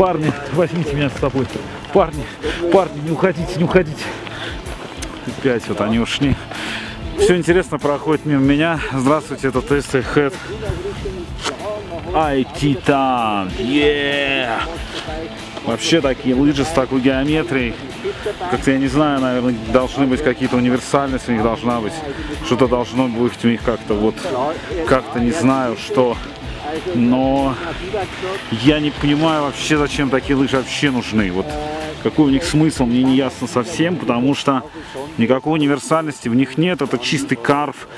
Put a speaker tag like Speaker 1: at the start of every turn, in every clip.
Speaker 1: Парни, возьмите меня с собой. Парни, парни, не уходите, не уходите. Опять вот они ушли. Все интересно проходит мимо меня. Здравствуйте, это Тест Head. Ай, Титан! Yeah! Вообще такие лыжи с такой геометрией. Как-то я не знаю, наверное, должны быть какие-то универсальности у них должна быть. Что-то должно быть у них как-то вот, как-то не знаю, что. Но я не понимаю вообще, зачем такие лыжи вообще нужны. Вот какой у них смысл, мне не ясно совсем, потому что никакой универсальности в них нет. Это чистый карф.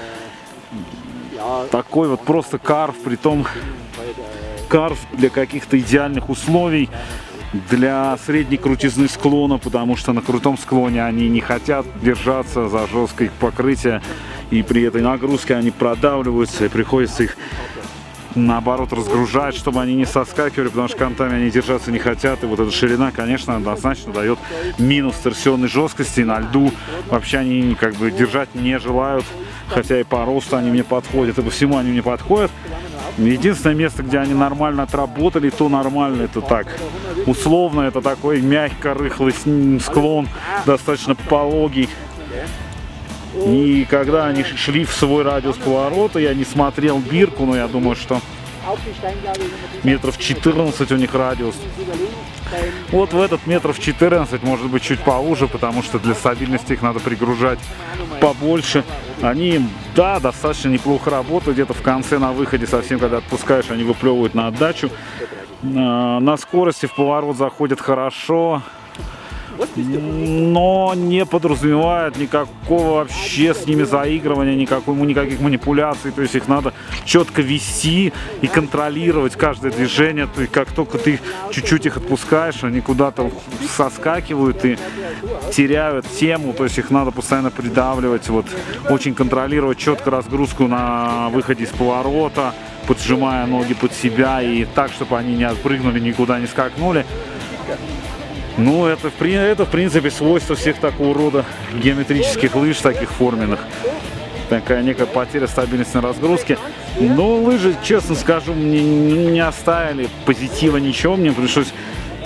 Speaker 1: Такой вот просто карф, при том карф для каких-то идеальных условий для средней крутизны склона, потому что на крутом склоне они не хотят держаться за жесткое покрытие, и при этой нагрузке они продавливаются, и приходится их наоборот разгружать, чтобы они не соскакивали, потому что кантами они держаться не хотят. И вот эта ширина, конечно, однозначно дает минус торсионной жесткости. На льду вообще они как бы держать не желают, хотя и по росту они мне подходят, и по всему они мне подходят. Единственное место, где они нормально отработали, то нормально, это так. Условно, это такой мягко рыхлый склон, достаточно пологий. И когда они шли в свой радиус поворота, я не смотрел бирку, но я думаю, что метров 14 у них радиус. Вот в этот метров 14, может быть чуть поуже, потому что для стабильности их надо пригружать побольше. Они, да, достаточно неплохо работают. Где-то в конце на выходе совсем, когда отпускаешь, они выплевывают на отдачу. А, на скорости в поворот заходят хорошо но не подразумевает никакого вообще с ними заигрывания, никакой, никаких манипуляций, то есть их надо четко вести и контролировать каждое движение, то есть как только ты чуть-чуть их отпускаешь, они куда-то соскакивают и теряют тему, то есть их надо постоянно придавливать, вот очень контролировать четко разгрузку на выходе из поворота, поджимая ноги под себя и так, чтобы они не отпрыгнули, никуда не скакнули. Ну, это, это в принципе свойство всех такого рода геометрических лыж, таких форменных. Такая некая потеря стабильности на разгрузке. Но лыжи, честно скажу, мне не оставили позитива ничего. Мне пришлось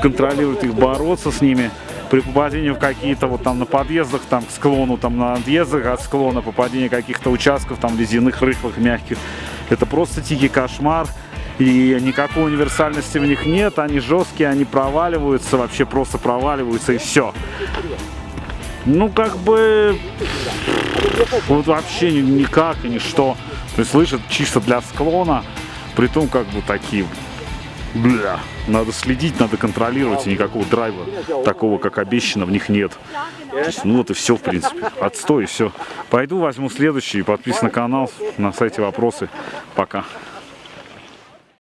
Speaker 1: контролировать их, бороться с ними. При попадении в какие-то вот там на подъездах, там к склону, там на отъездах от склона, попадение каких-то участков, там ледяных, рыхлых, мягких. Это просто тихий кошмар и никакой универсальности в них нет, они жесткие, они проваливаются, вообще просто проваливаются и все. Ну, как бы, вот вообще никак и ничто. То есть, слышат чисто для склона, при том, как бы, такие, бля, надо следить, надо контролировать, и никакого драйва такого, как обещано, в них нет. Есть, ну, вот и все, в принципе. Отстой, и все. Пойду возьму следующий, подписывайся на канал, на сайте вопросы. Пока.